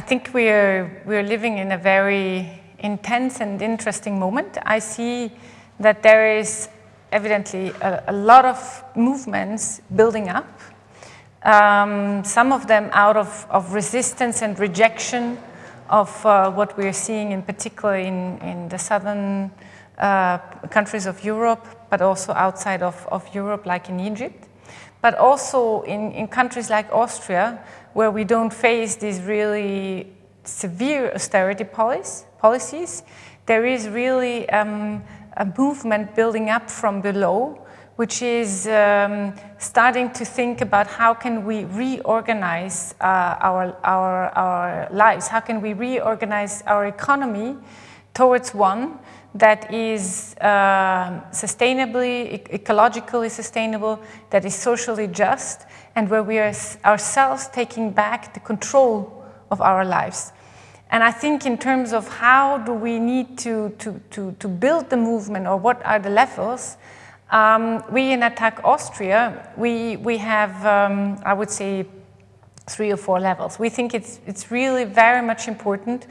think we are, we are living in a very intense and interesting moment. I see that there is evidently a, a lot of movements building up, um, some of them out of, of resistance and rejection of uh, what we're seeing in particular in, in the southern uh, countries of Europe, but also outside of, of Europe, like in Egypt. But also in, in countries like Austria, where we don't face these really severe austerity policies, policies there is really um, a movement building up from below, which is um, starting to think about how can we reorganize uh, our, our, our lives, how can we reorganize our economy towards one that is uh, sustainably, ecologically sustainable, that is socially just, and where we are ourselves taking back the control of our lives. And I think in terms of how do we need to, to, to, to build the movement or what are the levels, um, we in Attac Austria, we, we have, um, I would say, three or four levels. We think it's, it's really very much important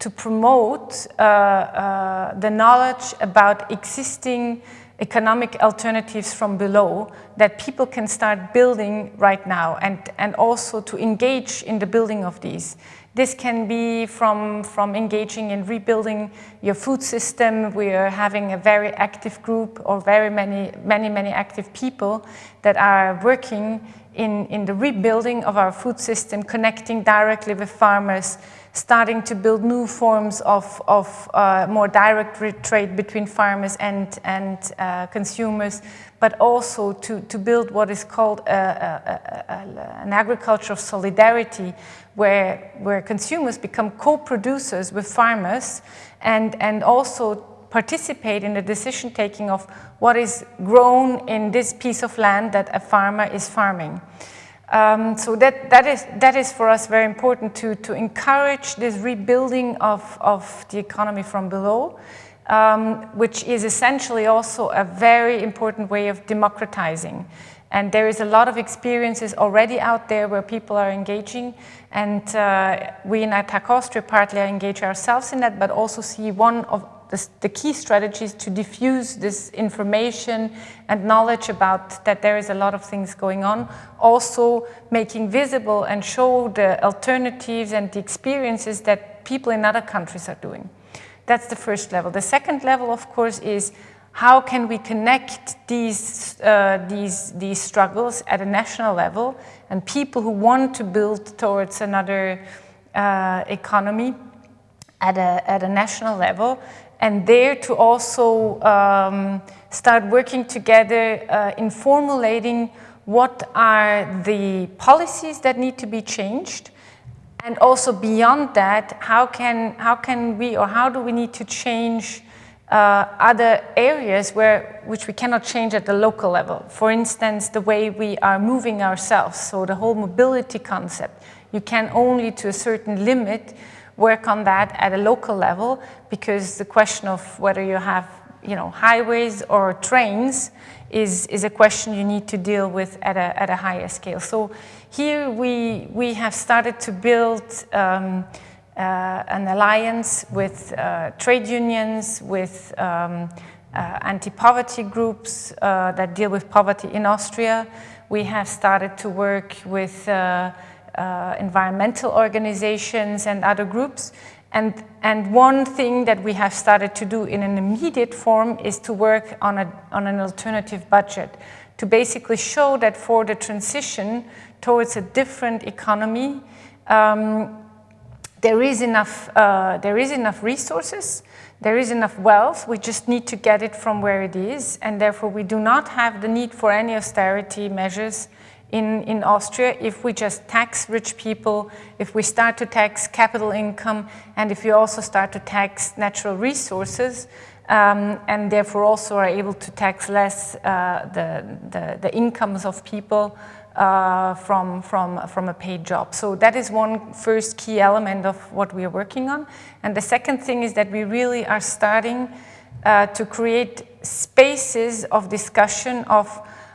to promote uh, uh, the knowledge about existing economic alternatives from below that people can start building right now and, and also to engage in the building of these. This can be from, from engaging in rebuilding your food system. We are having a very active group or very many, many, many active people that are working in, in the rebuilding of our food system, connecting directly with farmers, starting to build new forms of, of uh, more direct trade between farmers and, and uh, consumers, but also to, to build what is called a, a, a, an agriculture of solidarity, where, where consumers become co-producers with farmers and, and also participate in the decision taking of what is grown in this piece of land that a farmer is farming. Um, so that, that, is, that is for us very important to, to encourage this rebuilding of, of the economy from below, um, which is essentially also a very important way of democratizing. And there is a lot of experiences already out there where people are engaging. And uh, we in Attac Austria partly engage ourselves in that, but also see one of the, the, key strategies to diffuse this information and knowledge about that there is a lot of things going on. Also making visible and show the alternatives and the experiences that people in other countries are doing. That's the first level. The second level, of course, is how can we connect these, uh, these, these struggles at a national level and people who want to build towards another uh, economy at a, at a national level and there to also um, start working together uh, in formulating what are the policies that need to be changed and also beyond that, how can, how can we or how do we need to change uh, other areas where, which we cannot change at the local level. For instance, the way we are moving ourselves, so the whole mobility concept. You can only to a certain limit work on that at a local level because the question of whether you have you know, highways or trains is, is a question you need to deal with at a, at a higher scale. So here we, we have started to build um, uh, an alliance with uh, trade unions, with um, uh, anti-poverty groups uh, that deal with poverty in Austria. We have started to work with uh, environmental organizations and other groups. And, and one thing that we have started to do in an immediate form is to work on, a, on an alternative budget to basically show that for the transition towards a different economy, um, there is enough, uh, there is enough resources, there is enough wealth, we just need to get it from where it is, and therefore we do not have the need for any austerity measures in, in Austria if we just tax rich people, if we start to tax capital income, and if we also start to tax natural resources, um, and therefore also are able to tax less uh, the, the, the, incomes of people uh, from, from, from a paid job. So that is one first key element of what we are working on. And the second thing is that we really are starting uh, to create spaces of discussion of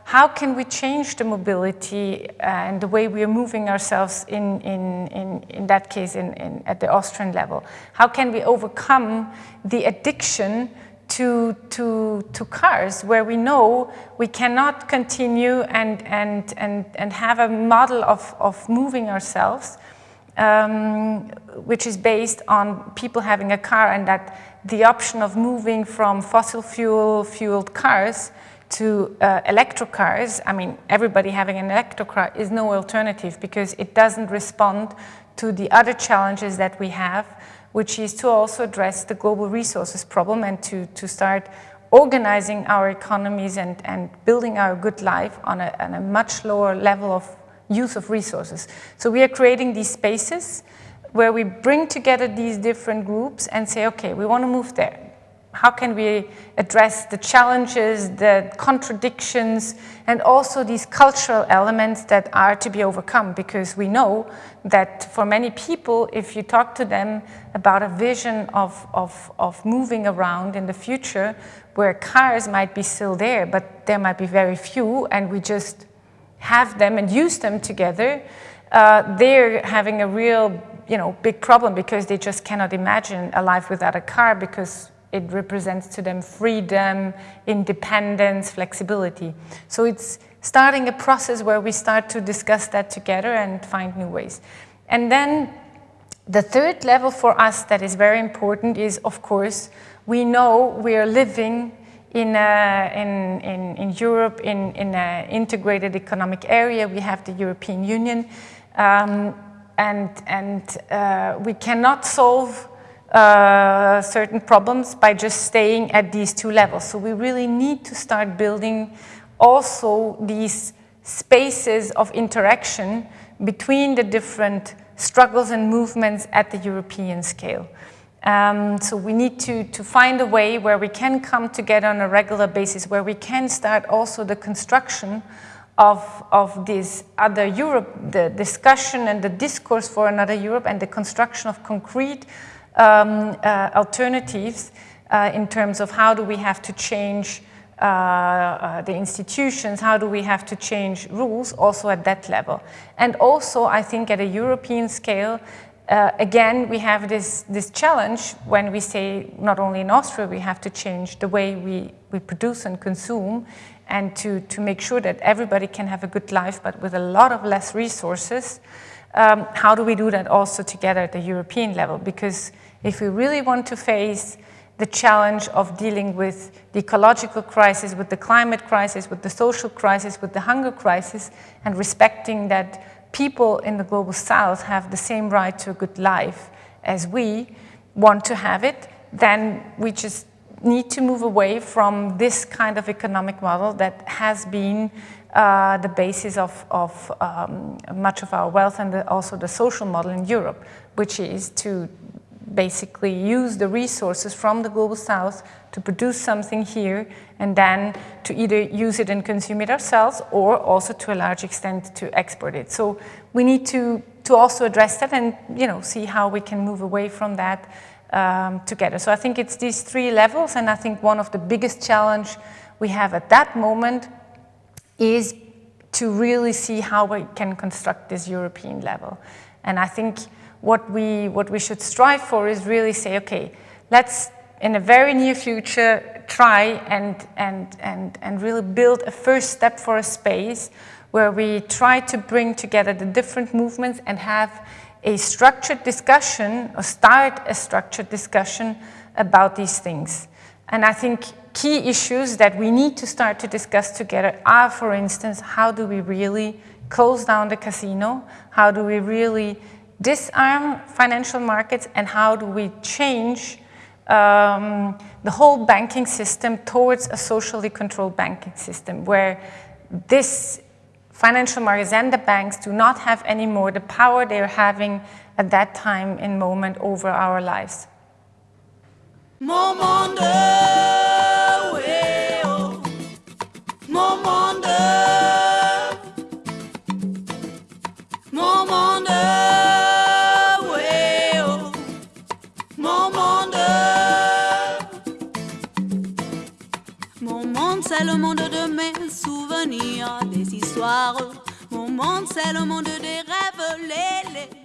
how can we change the mobility and the way we are moving ourselves in, in, in, in that case in, in, at the Austrian level? How can we overcome the addiction to, to, to cars where we know we cannot continue and, and, and, and have a model of, of moving ourselves um, which is based on people having a car and that the option of moving from fossil fuel fueled cars to uh, electric cars, I mean, everybody having an electric car is no alternative because it doesn't respond to the other challenges that we have, which is to also address the global resources problem and to, to start organizing our economies and, and building our good life on a, on a much lower level of use of resources. So we are creating these spaces where we bring together these different groups and say, okay, we want to move there. How can we address the challenges, the contradictions, and also these cultural elements that are to be overcome? Because we know that for many people, if you talk to them about a vision of, of, of moving around in the future, where cars might be still there, but there might be very few, and we just have them and use them together, uh, they're having a real you know, big problem because they just cannot imagine a life without a car because it represents to them freedom, independence, flexibility. So it's starting a process where we start to discuss that together and find new ways. And then the third level for us that is very important is, of course, we know we are living in, in, in, in, Europe, in, in an integrated economic area, we have the European Union, um, and, and uh, we cannot solve uh, certain problems by just staying at these two levels. So we really need to start building also these spaces of interaction between the different struggles and movements at the European scale. Um, so we need to, to find a way where we can come together on a regular basis, where we can start also the construction of, of this other Europe, the discussion and the discourse for another Europe and the construction of concrete um, uh, alternatives uh, in terms of how do we have to change uh, uh the institutions, how do we have to change rules also at that level. And also I think at a European scale, uh, again, we have this, this challenge when we say not only in Austria we have to change the way we, we produce and consume and to, to make sure that everybody can have a good life but with a lot of less resources. Um, how do we do that also together at the European level? Because if we really want to face the challenge of dealing with the ecological crisis, with the climate crisis, with the social crisis, with the hunger crisis, and respecting that people in the global south have the same right to a good life as we want to have it, then we just need to move away from this kind of economic model that has been uh, the basis of, of um, much of our wealth and the, also the social model in Europe, which is to basically use the resources from the global south to produce something here and then to either use it and consume it ourselves or also to a large extent to export it. So we need to, to also address that and you know, see how we can move away from that um, together. So I think it's these three levels and I think one of the biggest challenge we have at that moment is to really see how we can construct this European level. And I think what we, what we should strive for is really say, okay, let's in a very near future try and, and, and, and really build a first step for a space where we try to bring together the different movements and have a structured discussion or start a structured discussion about these things. And I think key issues that we need to start to discuss together are, for instance, how do we really close down the casino? How do we really disarm financial markets and how do we change um, the whole banking system towards a socially controlled banking system where this financial markets and the banks do not have anymore the power they're having at that time and moment over our lives. C'est le monde de mes souvenirs, des histoires. Mon monde, c'est le monde des rêves, les, les